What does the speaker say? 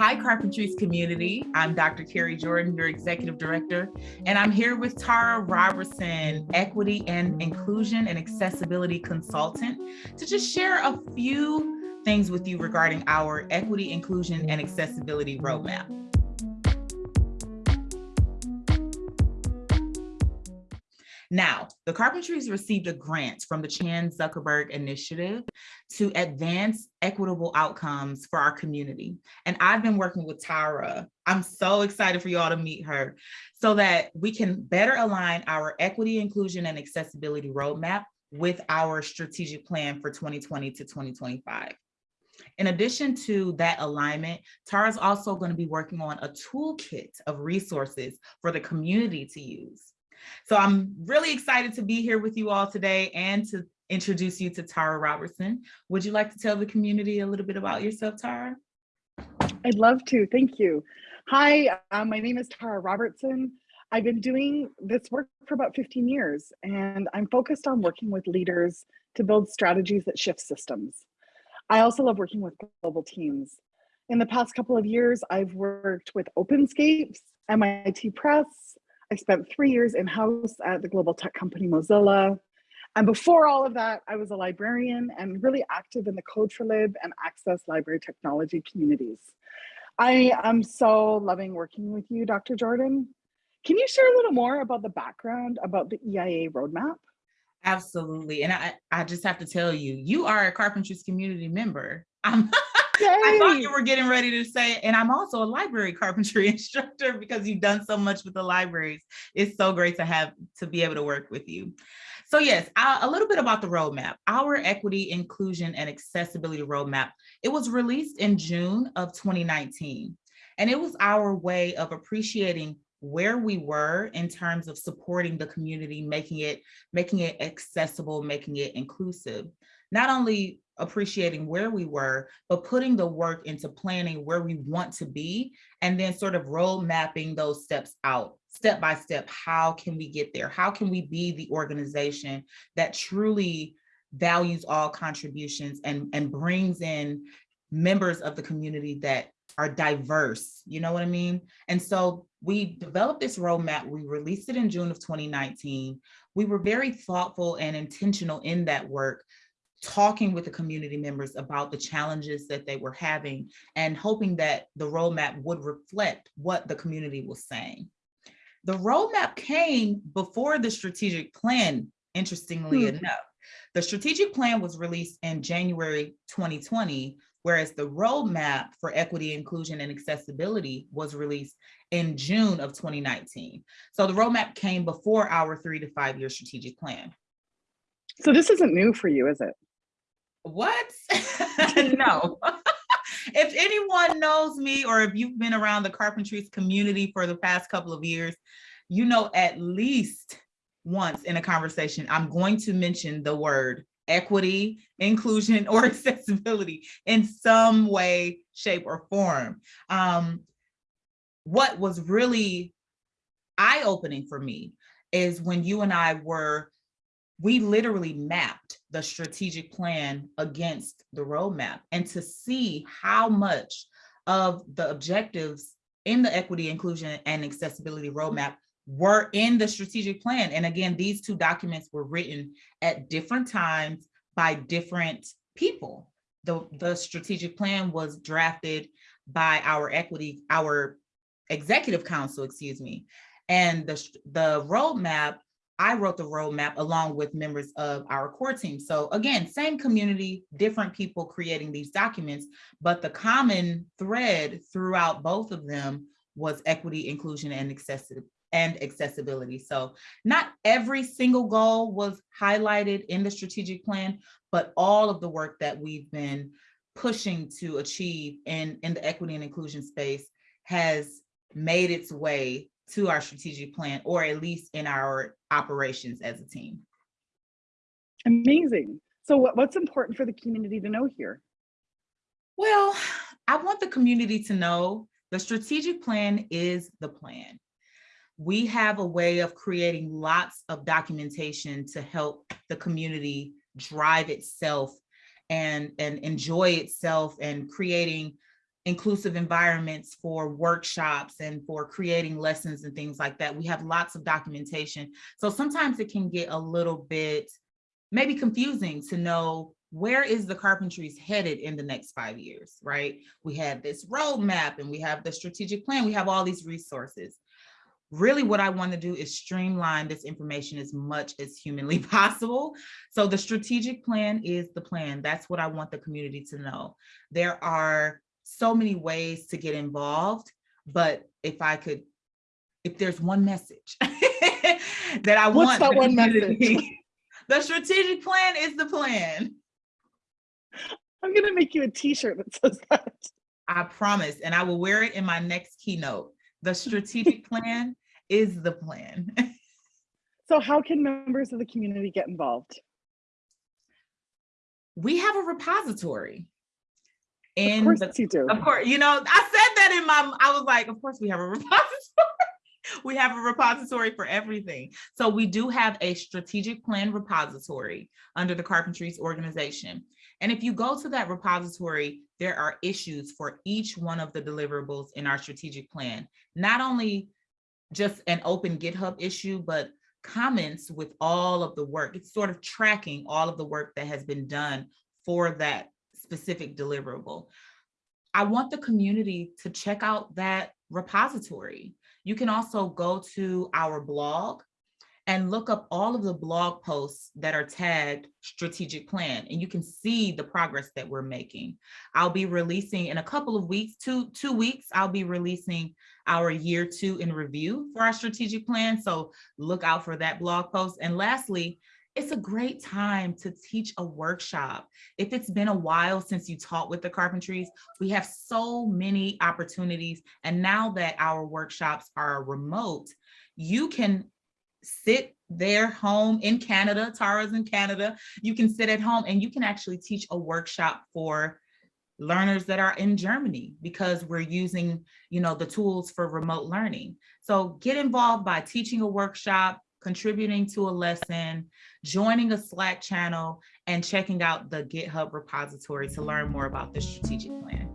Hi, Carpentries community. I'm Dr. Kari Jordan, your executive director, and I'm here with Tara Robertson, equity and inclusion and accessibility consultant, to just share a few things with you regarding our equity, inclusion, and accessibility roadmap. Now, the Carpentries received a grant from the Chan Zuckerberg Initiative to advance equitable outcomes for our community. And I've been working with Tara. I'm so excited for you all to meet her so that we can better align our equity, inclusion, and accessibility roadmap with our strategic plan for 2020 to 2025. In addition to that alignment, Tara's also going to be working on a toolkit of resources for the community to use. So I'm really excited to be here with you all today and to introduce you to Tara Robertson. Would you like to tell the community a little bit about yourself, Tara? I'd love to, thank you. Hi, uh, my name is Tara Robertson. I've been doing this work for about 15 years and I'm focused on working with leaders to build strategies that shift systems. I also love working with global teams. In the past couple of years, I've worked with OpenScapes, MIT Press, I spent three years in-house at the global tech company Mozilla. And before all of that, I was a librarian and really active in the Code4Lib and Access library technology communities. I am so loving working with you, Dr. Jordan. Can you share a little more about the background about the EIA roadmap? Absolutely. And I, I just have to tell you, you are a Carpentries community member. I thought you were getting ready to say, and I'm also a library carpentry instructor because you've done so much with the libraries. It's so great to have to be able to work with you. So yes, a little bit about the roadmap. Our equity, inclusion, and accessibility roadmap, it was released in June of 2019. And it was our way of appreciating where we were in terms of supporting the community, making it, making it accessible, making it inclusive. Not only appreciating where we were, but putting the work into planning where we want to be, and then sort of road mapping those steps out, step by step. How can we get there? How can we be the organization that truly values all contributions and, and brings in members of the community that are diverse, you know what I mean? And so we developed this roadmap, we released it in June of 2019. We were very thoughtful and intentional in that work talking with the community members about the challenges that they were having and hoping that the roadmap would reflect what the community was saying. The roadmap came before the strategic plan, interestingly hmm. enough. The strategic plan was released in January 2020, whereas the roadmap for equity, inclusion, and accessibility was released in June of 2019. So the roadmap came before our three to five year strategic plan. So this isn't new for you, is it? What? no. if anyone knows me or if you've been around the carpentries community for the past couple of years, you know at least once in a conversation, I'm going to mention the word equity, inclusion, or accessibility in some way, shape, or form. Um, what was really eye-opening for me is when you and I were we literally mapped the strategic plan against the roadmap and to see how much of the objectives in the equity, inclusion, and accessibility roadmap were in the strategic plan. And again, these two documents were written at different times by different people. The, the strategic plan was drafted by our equity, our executive council, excuse me. And the, the roadmap I wrote the roadmap along with members of our core team. So again, same community, different people creating these documents, but the common thread throughout both of them was equity, inclusion, and accessibility and accessibility. So not every single goal was highlighted in the strategic plan, but all of the work that we've been pushing to achieve in, in the equity and inclusion space has made its way to our strategic plan, or at least in our operations as a team. Amazing. So what, what's important for the community to know here? Well, I want the community to know the strategic plan is the plan. We have a way of creating lots of documentation to help the community drive itself and, and enjoy itself and creating inclusive environments for workshops and for creating lessons and things like that. We have lots of documentation. So sometimes it can get a little bit maybe confusing to know where is the carpentries headed in the next five years, right? We have this roadmap and we have the strategic plan. We have all these resources. Really what I want to do is streamline this information as much as humanly possible. So the strategic plan is the plan. That's what I want the community to know. There are so many ways to get involved, but if I could, if there's one message that I What's want that the one message? the strategic plan is the plan. I'm gonna make you a t-shirt that says that. I promise, and I will wear it in my next keynote. The strategic plan is the plan. So how can members of the community get involved? We have a repository. Of course the, you do. of course, you know, I said that in my, I was like, of course we have a repository. We have a repository for everything. So we do have a strategic plan repository under the Carpentries organization. And if you go to that repository, there are issues for each one of the deliverables in our strategic plan. Not only just an open GitHub issue, but comments with all of the work. It's sort of tracking all of the work that has been done for that specific deliverable. I want the community to check out that repository. You can also go to our blog and look up all of the blog posts that are tagged strategic plan and you can see the progress that we're making. I'll be releasing in a couple of weeks, two, two weeks, I'll be releasing our year two in review for our strategic plan. So look out for that blog post. And lastly, it's a great time to teach a workshop. If it's been a while since you taught with the carpentries, we have so many opportunities. And now that our workshops are remote, you can sit there home in Canada, Tara's in Canada, you can sit at home and you can actually teach a workshop for learners that are in Germany because we're using, you know, the tools for remote learning. So get involved by teaching a workshop, contributing to a lesson, joining a Slack channel, and checking out the GitHub repository to learn more about the strategic plan.